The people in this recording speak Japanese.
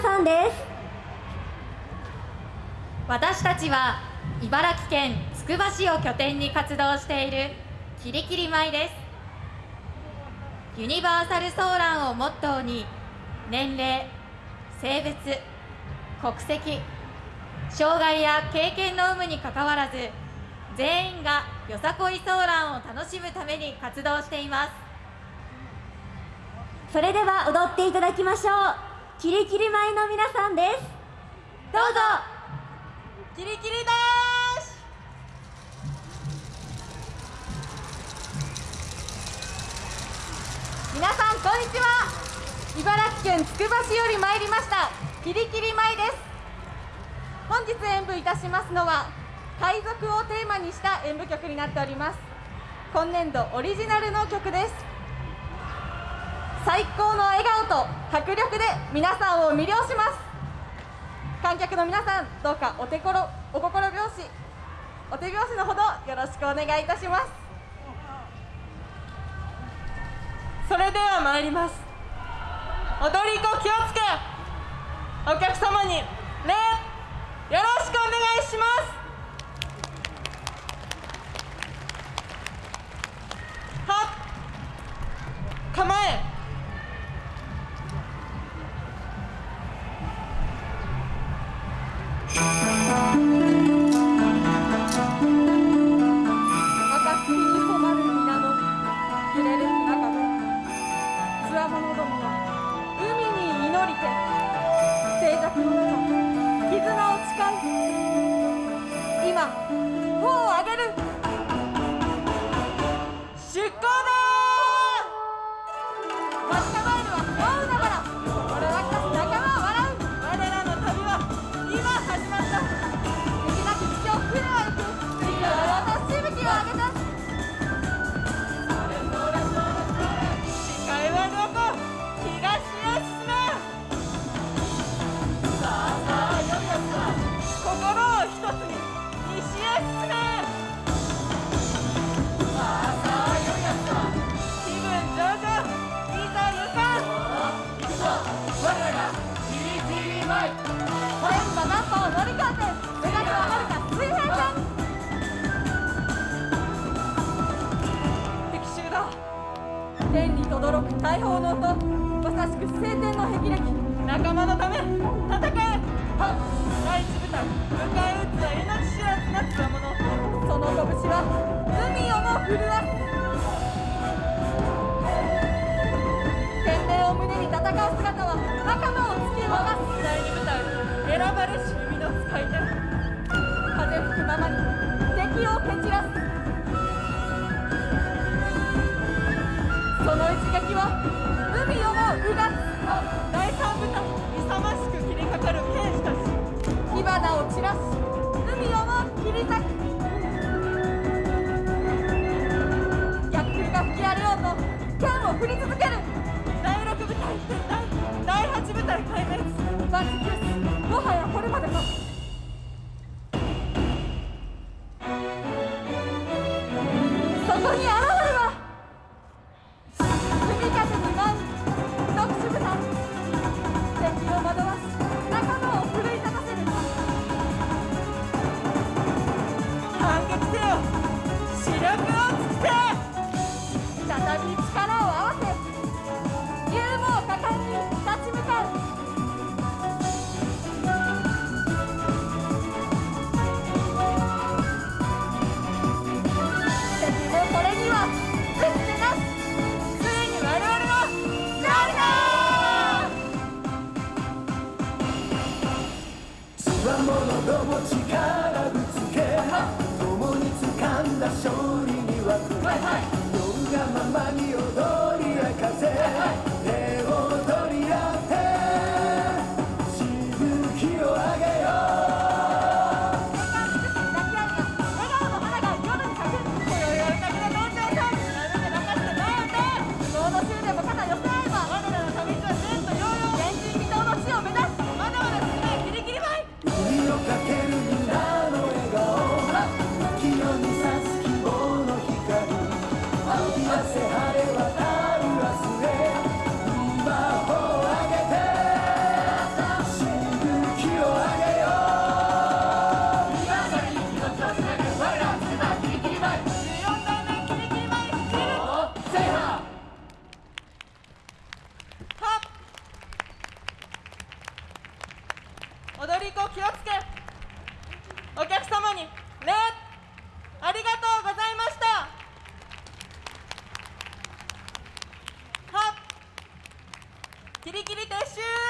さんです。私たちは茨城県つくば市を拠点に活動しているキリキリ米です。ユニバーサルソーランをモットーに年齢性別国籍障害や経験の有無にかかわらず全員がよさこいソーランを楽しむために活動しています。それでは踊っていただきましょう。キリキリ米の皆さんです。どうぞ。キリキリです。皆さんこんにちは。茨城県つくば市より参りました。キリキリ米です。本日演舞いたしますのは海賊をテーマにした演舞曲になっております。今年度オリジナルの曲です。最高の笑顔と迫力で皆さんを魅了します。観客の皆さんどうかお手ころお心拍子お手拍子のほどよろしくお願いいたします。それでは参ります。踊り子気をつけお客様に礼よろしくお願いします。今帆を上げる。天馬南波を乗り換えて目指すははるか水平線敵襲だ天に轟く大砲の音まさしく晴天の霹靂仲間のため戦えは海をもうがつ第三部隊勇ましく切りかかる兵士たち火花を散らし海をも切り裂く。逆風が吹き荒れようと。剣を振り続け再び力を合わせ気をつけ。お客様に礼。ありがとうございました。はっ。キリキリ撤収。